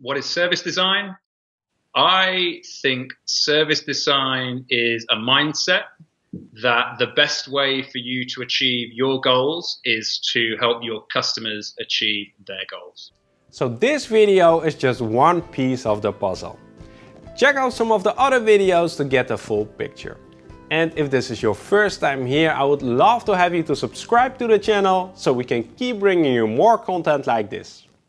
what is service design? I think service design is a mindset that the best way for you to achieve your goals is to help your customers achieve their goals. So this video is just one piece of the puzzle. Check out some of the other videos to get the full picture. And if this is your first time here, I would love to have you to subscribe to the channel so we can keep bringing you more content like this.